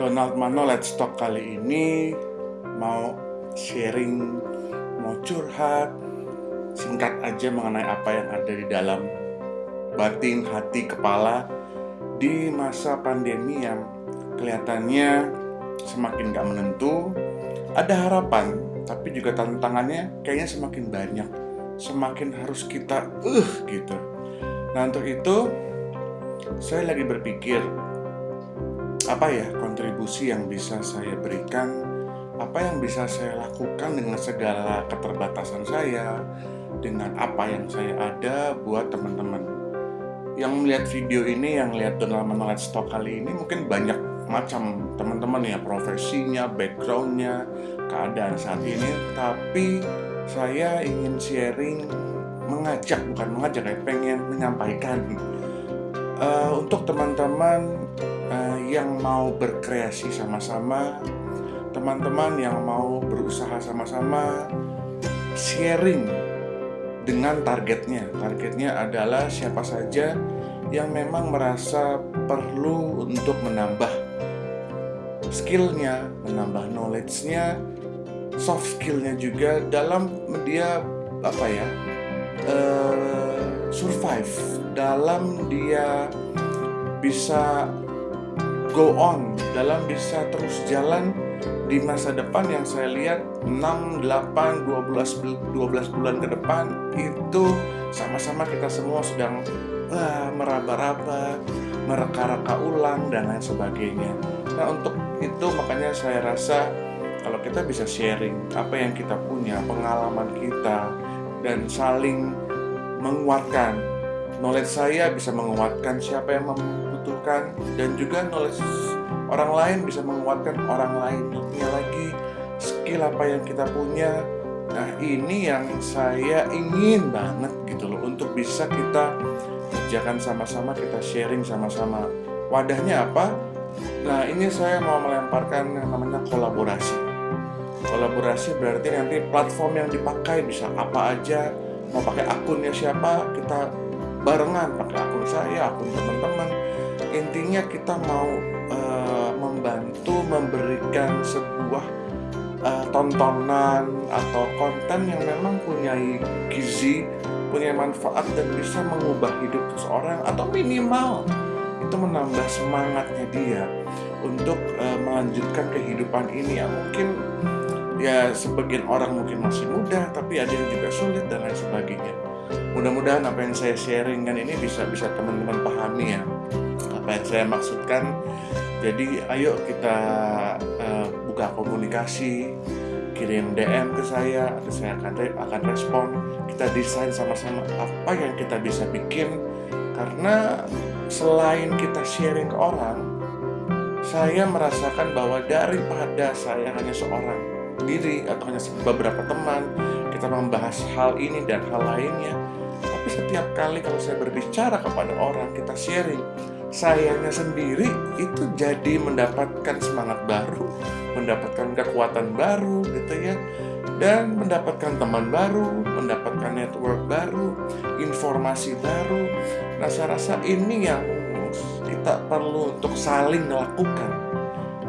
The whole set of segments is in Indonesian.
Donald Mano Let's Talk kali ini mau sharing, mau curhat, singkat aja mengenai apa yang ada di dalam batin, hati, kepala di masa pandemi yang kelihatannya semakin gak menentu. Ada harapan, tapi juga tantangannya kayaknya semakin banyak, semakin harus kita uh gitu. Nah untuk itu saya lagi berpikir apa ya kontribusi yang bisa saya berikan? Apa yang bisa saya lakukan dengan segala keterbatasan saya? Dengan apa yang saya ada buat teman-teman? Yang melihat video ini yang lihat Donald Manuel Stock kali ini mungkin banyak macam teman-teman ya. Profesinya backgroundnya keadaan saat ini. Tapi saya ingin sharing mengajak bukan mengajak ya pengen menyampaikan. Uh, untuk teman-teman yang mau berkreasi sama-sama teman-teman yang mau berusaha sama-sama sharing dengan targetnya. Targetnya adalah siapa saja yang memang merasa perlu untuk menambah skillnya, menambah knowledge-nya, soft skill-nya juga dalam dia apa ya uh, survive, dalam dia bisa go on, dalam bisa terus jalan di masa depan yang saya lihat 6, 8, 12, 12 bulan ke depan itu sama-sama kita semua sedang uh, meraba-raba, mereka-reka ulang dan lain sebagainya. Nah untuk itu makanya saya rasa kalau kita bisa sharing apa yang kita punya, pengalaman kita dan saling menguatkan. Knowledge saya bisa menguatkan siapa yang membutuhkan dan juga knowledge orang lain bisa menguatkan orang lain. Lainnya lagi skill apa yang kita punya. Nah ini yang saya ingin banget gitu loh untuk bisa kita kerjakan sama-sama kita sharing sama-sama. Wadahnya apa? Nah ini saya mau melemparkan yang namanya kolaborasi. Kolaborasi berarti nanti platform yang dipakai bisa apa aja mau pakai akunnya siapa kita barengan pakai akun saya akun teman-teman. Intinya kita mau uh, membantu memberikan sebuah uh, tontonan atau konten yang memang punya gizi, punya manfaat dan bisa mengubah hidup seseorang atau minimal itu menambah semangatnya dia untuk uh, melanjutkan kehidupan ini. Yang mungkin ya sebagian orang mungkin masih muda tapi ada yang juga sulit dan lain sebagainya mudah-mudahan apa yang saya sharingkan ini bisa bisa teman-teman pahami ya. Apa yang saya maksudkan. Jadi ayo kita uh, buka komunikasi kirim DM ke saya atau saya akan akan respon. Kita desain sama-sama apa yang kita bisa bikin. Karena selain kita sharing ke orang saya merasakan bahwa daripada saya hanya seorang diri atau hanya beberapa teman kita membahas hal ini dan hal lainnya. Tapi setiap kali kalau saya berbicara kepada orang kita sharing sayanya sendiri itu jadi mendapatkan semangat baru, mendapatkan kekuatan baru gitu ya, dan mendapatkan teman baru, mendapatkan network baru, informasi baru. Nah, saya rasa ini yang kita perlu untuk saling melakukan,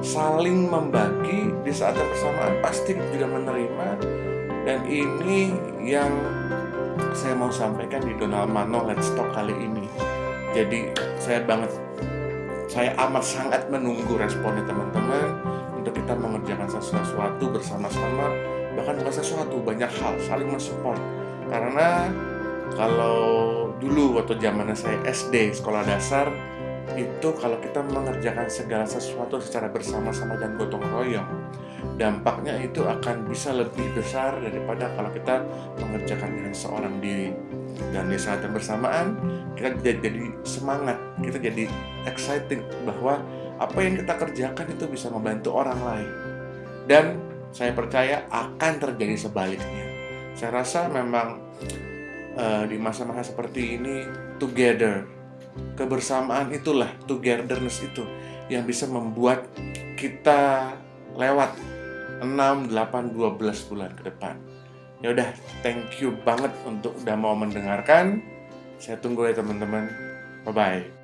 saling membagi di saat yang bersamaan pasti juga menerima. Dan ini yang saya mau sampaikan di Donald Mano Let's Talk kali ini. Jadi saya banget saya amat sangat menunggu responnya teman-teman untuk kita mengerjakan sesuatu bersama-sama bahkan bukan sesuatu banyak hal saling mensupport. Karena kalau dulu waktu zamannya saya SD sekolah dasar itu kalau kita mengerjakan segala sesuatu secara bersama-sama dan gotong royong dampaknya itu akan bisa lebih besar daripada kalau kita mengerjakan dengan seorang diri. Dan di saat yang bersamaan kita jadi semangat kita jadi exciting bahwa apa yang kita kerjakan itu bisa membantu orang lain. Dan saya percaya akan terjadi sebaliknya. Saya rasa memang uh, di masa-masa seperti ini together kebersamaan itulah togetherness itu yang bisa membuat kita lewat 6, 8, 12 bulan ke depan Ya udah, thank you banget untuk udah mau mendengarkan. Saya tunggu ya teman-teman. Bye-bye.